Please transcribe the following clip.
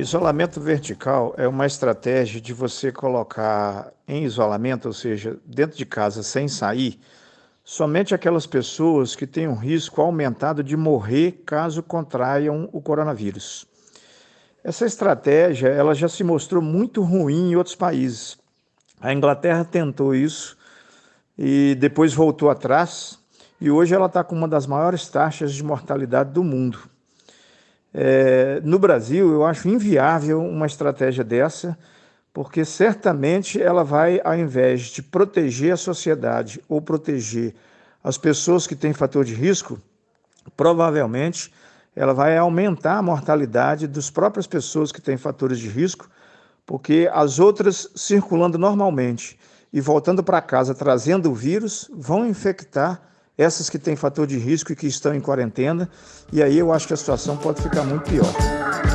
isolamento vertical é uma estratégia de você colocar em isolamento, ou seja, dentro de casa sem sair, somente aquelas pessoas que têm um risco aumentado de morrer caso contraiam o coronavírus. Essa estratégia ela já se mostrou muito ruim em outros países. A Inglaterra tentou isso e depois voltou atrás, e hoje ela está com uma das maiores taxas de mortalidade do mundo. É, no Brasil, eu acho inviável uma estratégia dessa, porque certamente ela vai, ao invés de proteger a sociedade ou proteger as pessoas que têm fator de risco, provavelmente ela vai aumentar a mortalidade das próprias pessoas que têm fatores de risco, porque as outras circulando normalmente e voltando para casa trazendo o vírus vão infectar essas que têm fator de risco e que estão em quarentena, e aí eu acho que a situação pode ficar muito pior.